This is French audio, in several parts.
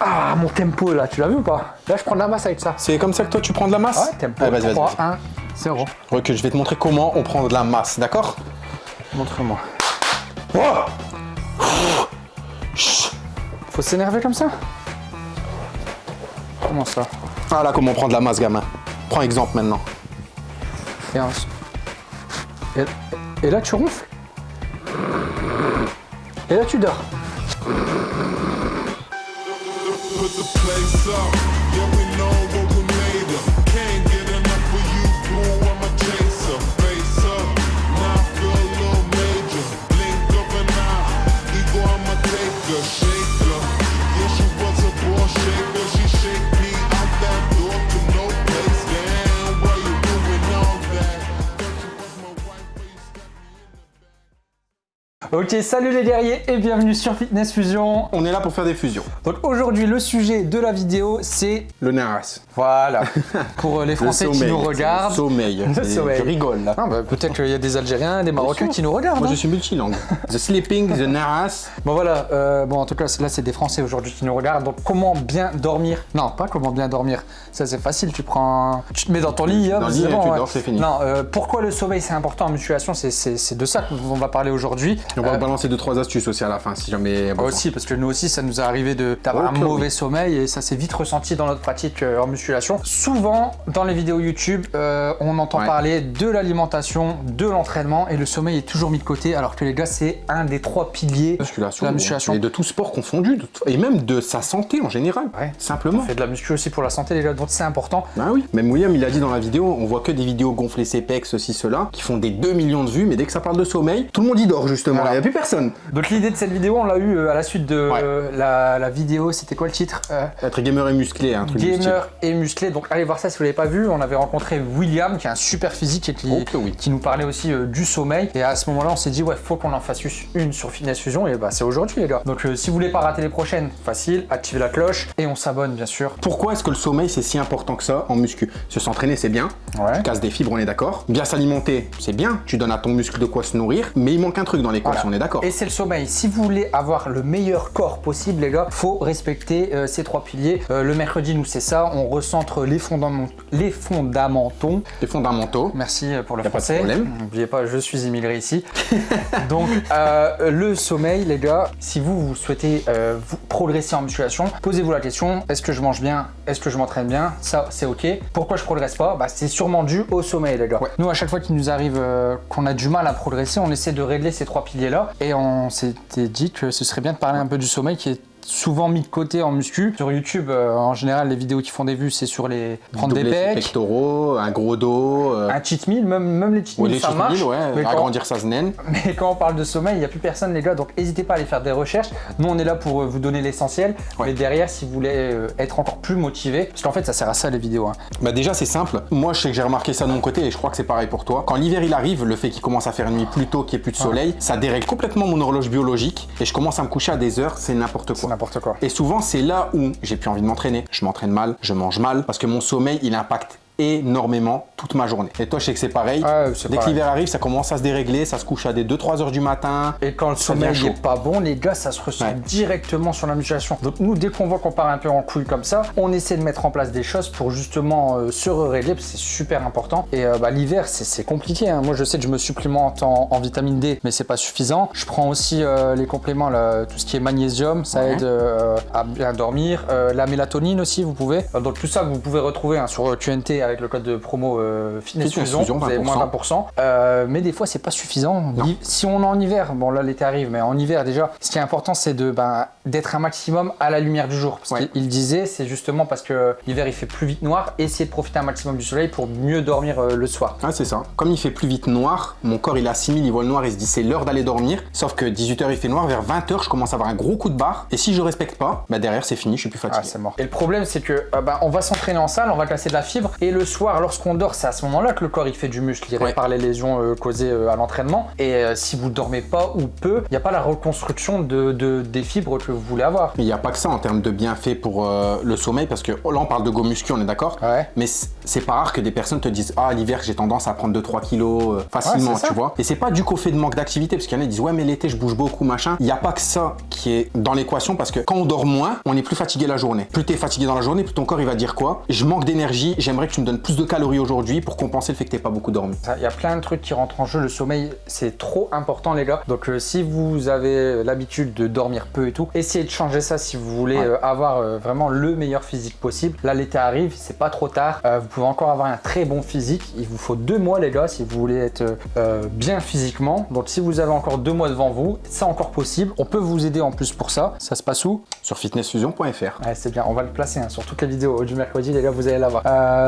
Ah, mon tempo là, tu l'as vu ou pas? Là, je prends de la masse avec ça. C'est comme ça que toi tu prends de la masse? Ouais, tempo. Allez, vas-y, vas-y. 3, vas-y. 1, 0. Recule, je vais te montrer comment on prend de la masse, d'accord? Montre-moi. Oh Faut s'énerver comme ça? Comment ça? Voilà comment on prend de la masse, gamin. Prends exemple maintenant. et, un- et, et là, tu ronfles? Et là, tu dors? Put the place up. Yeah, we know Ok, salut les guerriers et bienvenue sur Fitness Fusion. On est là pour faire des fusions. Donc aujourd'hui, le sujet de la vidéo, c'est... Le naras. Voilà, pour euh, les Français qui nous regardent. Le sommeil. Le sommeil. Je rigole là. Ah bah, Peut-être qu'il y a des Algériens, des Marocains qui nous regardent. Moi hein. je suis multilangue. the sleeping, the naras. Bon voilà, euh, bon en tout cas là c'est des Français aujourd'hui qui nous regardent. Donc comment bien dormir? Non, pas comment bien dormir. Ça c'est facile. Tu prends, tu te mets dans ton lit, hop, Dans le lit et tu ouais. dors, c'est fini. Non, euh, pourquoi le sommeil c'est important? En musculation c'est de ça qu'on va parler aujourd'hui. On va Euh, balancer deux trois astuces aussi à la fin si jamais. aussi, parce que nous aussi, ça nous est arrivé de- d'avoir un oui. mauvais sommeil et ça s'est vite ressenti dans notre pratique euh, en musculation. Souvent, dans les vidéos YouTube, euh, on entend Ouais. parler de l'alimentation, de l'entraînement et le sommeil est toujours mis de côté, alors que les gars, c'est un des trois piliers Musculation, de la musculation. et de tout sport confondu, et même de sa santé en général, Ouais. simplement. On fait de la muscu aussi pour la santé, les gars, donc c'est important. Bah oui, même William il a dit dans la vidéo, on voit que des vidéos gonfler ses pecs, ceci, cela, qui font des 2 millions de vues, mais dès que ça parle de sommeil, tout le monde y dort justement, il n'y a plus personne. Donc l'idée de cette vidéo, on l'a eu euh, à la suite de Ouais. euh, la, la vidéo, c'était quoi le titre Euh, Être gamer et musclé, un truc. Gamer et musclé. Donc allez voir ça si vous l'avez pas vu. On avait rencontré William qui a un super physique et qui, oui. qui nous parlait aussi euh, du sommeil. Et à ce moment-là, on s'est dit ouais, faut qu'on en fasse une sur Fitness Fusion. Et bah c'est aujourd'hui les gars. Donc euh, si vous voulez pas rater les prochaines, facile, activez la cloche et on s'abonne bien sûr. Pourquoi est-ce que le sommeil c'est si important que ça en muscu? Se s'entraîner c'est bien, Ouais. tu casses des fibres, on est d'accord. Bien s'alimenter, c'est bien, tu donnes à ton muscle de quoi se nourrir, mais il manque un truc dans l'équation, Voilà. On est d'accord. Et c'est le sommeil. Si vous voulez avoir le meilleur corps possible, les gars, faut respecter euh, ces trois piliers. Euh, le mercredi, nous, c'est ça. On recentre les, fondaments, les fondamentaux. Les fondamentaux. Merci euh, pour le a pas de français. problème. N'oubliez pas, je suis immigré ici. Donc, euh, le sommeil, les gars, si vous, vous souhaitez vous progresser en musculation, posez-vous la question est-ce que je mange bien? Est-ce que je m'entraîne bien? Ça, c'est ok. Pourquoi je progresse pas? Bah, C'est sûrement dû au sommeil, les gars. Ouais. Nous, à chaque fois qu'il nous arrive qu'on a du mal à progresser, on essaie de régler ces trois Et on s'était dit que ce serait bien de parler un peu du sommeil qui est souvent mis de côté en muscu. Sur YouTube, euh, en général, les vidéos qui font des vues, c'est sur les prendre des pecs, pectoraux, un gros dos. euh, un cheat meal, même, même les cheat ouais, meals, les ça cheat marche. meals, ouais, mais, quand, agrandir sa znaine. mais quand on parle de sommeil, il n'y a plus personne, les gars. Donc, n'hésitez pas à aller faire des recherches. Nous, on est là pour euh, vous donner l'essentiel. Ouais. Mais derrière, si vous voulez être encore plus motivé, parce qu'en fait, ça sert à ça, les vidéos. hein. Bah déjà c'est simple, moi je sais que j'ai remarqué ça de mon côté et je crois que c'est pareil pour toi. Quand l'hiver il arrive, le fait qu'il commence à faire nuit plus tôt, qu'il n'y ait plus de soleil, ça dérègle complètement mon horloge biologique et je commence à me coucher à des heures, c'est n'importe quoi. N'importe quoi. Et souvent c'est là où j'ai plus envie de m'entraîner, je m'entraîne mal, je mange mal, parce que mon sommeil il impacte énormément toute ma journée. Et toi je sais que c'est pareil, c'est dès que l'hiver arrive ça commence à se dérégler, ça se couche à des 2-3 heures du matin. Et quand le sommeil n'est pas bon, les gars, ça se ressent Ouais. directement sur la musculation. Donc nous, dès qu'on voit qu'on part un peu en couille comme ça, on essaie de mettre en place des choses pour justement euh, se régler, parce que c'est super important. Et euh, bah, l'hiver, c'est compliqué. hein. Moi, je sais que je me supplémente en, en vitamine D, mais c'est pas suffisant. Je prends aussi euh, les compléments, là, tout ce qui est magnésium, ça Ouais. aide à bien dormir. La mélatonine aussi, vous pouvez. Donc tout ça, vous pouvez retrouver hein, sur QNT avec le code de promo euh, Fitness, Fitness Fusion. Vous avez moins 20%. Euh, mais des fois, c'est pas suffisant. Si on est en hiver, bon là l'été arrive, mais en hiver déjà, ce qui est important, c'est de ben, d'être un maximum à la lumière du jour. Parce Ouais. qu'il disait, c'est justement parce que l'hiver il fait plus vite noir, essayer de profiter un maximum du soleil pour mieux dormir euh, le soir. Ah c'est ça. Comme il fait plus vite noir, mon corps il assimile, il voit le noir et se dit c'est l'heure d'aller dormir. Sauf que 18h il fait noir, vers 20h je commence à avoir un gros coup de barre. Et si je respecte pas, bah derrière c'est fini, je suis plus Ah, fatigué. c'est mort. Et le problème, c'est que euh, ben, on va s'entraîner en salle, on va casser de la fibre, et le soir, lorsqu'on dort, c'est à ce moment-là que le corps il fait du muscle, il Ouais. répare les lésions euh, causées à l'entraînement. Et si vous dormez pas ou peu, il n'y a pas la reconstruction de, de- des fibres que vous voulez avoir. Mais il n'y a pas que ça en termes de bienfaits pour euh, le sommeil, parce que là on parle de go muscu, on est d'accord Ouais. Mais c'est pas rare que des personnes te disent Ah, l'hiver j'ai tendance à prendre 2-3 kilos euh, facilement, Ouais, tu vois. Et c'est pas du qu'au fait de manque d'activité, parce qu'il y en a qui disent Ouais, mais l'été je bouge beaucoup, machin. Il n'y a pas que ça qui est dans l'équation, parce que quand on dort moins, on est plus fatigué la journée. Plus t'es fatigué dans la journée, plus ton corps il va dire quoi? Je manque d'énergie, j'aimerais que tu me donnes plus de calories aujourd'hui pour compenser le fait que t'aies pas beaucoup dormi. Il y a plein de trucs qui rentrent en jeu. Le sommeil, c'est trop important, les gars. Donc, euh, si vous avez l'habitude de dormir peu et tout, essayez de changer ça si vous voulez Ouais. euh, avoir euh, vraiment le meilleur physique possible. Là, l'été arrive, c'est pas trop tard. Euh, vous pouvez encore avoir un très bon physique. Il vous faut deux mois, les gars, si vous voulez être bien physiquement. Donc, si vous avez encore deux mois devant vous, c'est encore possible. On peut vous aider en plus pour ça. Ça se passe où? Sur fitnessfusion.fr. Ouais, c'est bien, on va le placer hein, sur toutes les vidéos du mercredi, les gars, vous allez l'avoir.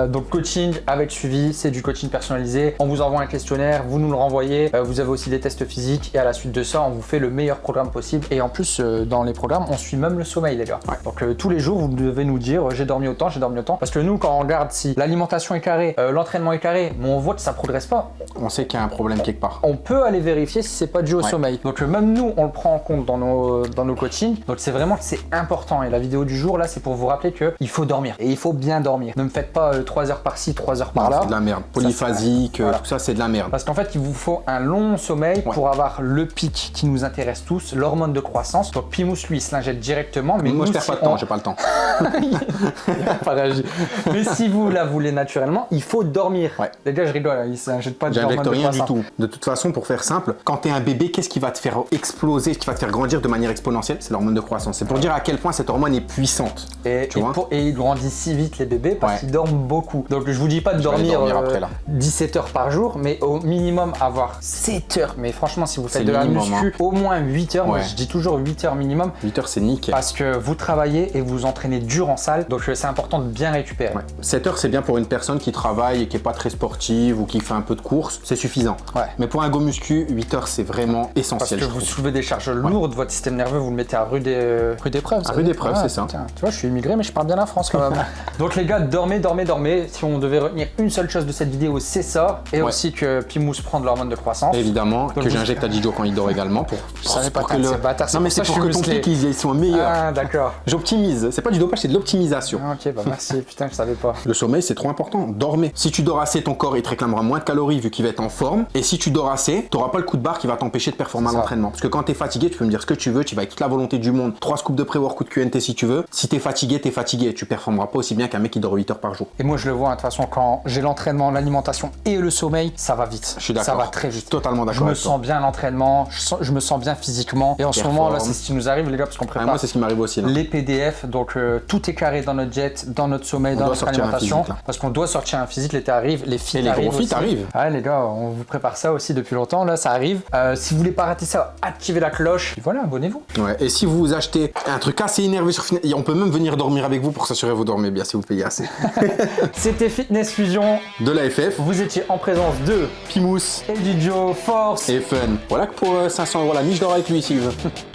Donc coaching avec suivi, c'est du coaching personnalisé. On vous envoie un questionnaire, vous nous le renvoyez. Vous avez aussi des tests physiques et à la suite de ça, on vous fait le meilleur programme possible. Et en plus, dans les on suit même le sommeil, les gars. Ouais. Donc euh, tous les jours, vous devez nous dire, euh, j'ai dormi autant, j'ai dormi autant. Parce que nous, quand on regarde si l'alimentation est carrée, euh, l'entraînement est carré, mais on voit que ça progresse pas, On sait qu'il y a un problème quelque part. on peut aller vérifier si c'est pas dû au Ouais. sommeil. Donc euh, même nous, on le prend en compte dans nos, dans nos coachings. Donc c'est vraiment que c'est important. Et la vidéo du jour, là, c'est pour vous rappeler qu'il faut dormir. Et il faut bien dormir. Ne me faites pas 3 heures par-ci, 3 heures par Non, là. c'est de la merde. Polyphasique, Voilà. tout ça c'est de la merde. Parce qu'en fait, il vous faut un long sommeil Ouais. pour avoir le pic qui nous intéresse tous, l'hormone de croissance. Donc Pimous, lui, il se l'injecte directement. Mais moi nous, je perds pas de temps, j'ai pas le temps. Mais si vous la voulez naturellement, il faut dormir. Ouais. Les gars, je rigole, hein, il s'injecte pas de J'injecte de rien du tout. De toute façon, pour faire simple, quand tu es un bébé, qu'est-ce qui va te faire exploser, ce qui va te faire grandir de manière exponentielle? C'est l'hormone de croissance. C'est pour dire à quel point cette hormone est puissante. Et, Tu et vois? pour- et ils grandissent si vite les bébés parce Ouais. qu'ils dorment beaucoup. Donc je vous dis pas de dormir, dormir euh, après, là. 17 heures par jour, mais au minimum avoir 7 heures. Mais franchement, si vous faites de la minimum, hein. muscu, au moins 8 heures. Moi, je dis toujours 8 heures minimum 8 heures, c'est nickel. parce que vous travaillez et vous entraînez dur en salle. Donc euh, c'est important de bien récupérer. Ouais. 7 heures, c'est bien pour une personne qui travaille et qui est pas très sportive ou qui fait un peu de course, c'est suffisant. Ouais. Mais pour un go muscu, 8 heures, c'est vraiment Parce essentiel. que je vous soulevez des charges lourdes, votre système nerveux, vous le mettez à rude, é- rude épreuve. À rude épreuve, Ouais, c'est ça. Tu vois, je suis immigré, mais je parle bien la France quand même. Donc les gars, dormez, dormez, dormez. Si on devait retenir une seule chose de cette vidéo, c'est ça. Et Ouais. aussi que Pimous prend de l'hormone de croissance. Évidemment, Donc que vous- j'injecte à Didio quand il dort également pour, savais pas pour que bâtard, c'est Non mais pour c'est pour que que ton pic ils sont meilleurs. Ah, d'accord. J'optimise. C'est pas du dopage, c'est de l'optimisation. Ah, ok, bah merci. Putain, je savais pas. Le sommeil, c'est trop important. Dormez. Si tu dors assez, ton corps il te réclamera moins de calories vu qu'il va être en forme. Et si tu dors assez, tu n'auras pas le coup de barre qui va t'empêcher de performer à l'entraînement. Parce que quand tu es fatigué, tu peux me dire ce que tu veux, tu vas avec toute la volonté du monde. Trois scoops de pré-workout QNT si tu veux. Si tu es fatigué, tu es fatigué. Tu performeras pas aussi bien qu'un mec qui dort 8 heures par jour. Et moi, je le vois, hein, de toute façon, quand j'ai l'entraînement, l'alimentation et le sommeil, ça va vite. Je suis d'accord. Ça va très vite. Totalement Je d'accord me avec toi. sens bien l'entraînement, je, je me sens bien physiquement. Et en ce moment, là, c'est ce qui nous arrive, les gars, parce qu'on Ah, prépare moi, c'est ce qui m'arrive aussi. Là. les PDF. Donc, euh, tout est carré dans notre jet, dans notre sommeil, On dans notre alimentation. physique, parce qu'on doit sortir un physique. L'été arrive, les filles Et les gros arrivent. aussi. arrivent. Ouais, les gars, on vous prépare ça aussi depuis longtemps. Là, ça arrive. Euh, si vous voulez pas rater ça, activez la cloche. Et voilà, abonnez-vous. Ouais. Et si vous achetez un truc assez énervé sur Fitness, on peut même venir dormir avec vous pour s'assurer que vous dormez bien si vous payez assez. C'était Fitness Fusion. De la FF Vous étiez en présence de Pimous, Eddie Joe, Force. et fun. Voilà que pour euh, 500 euros la niche, je dors avec lui si.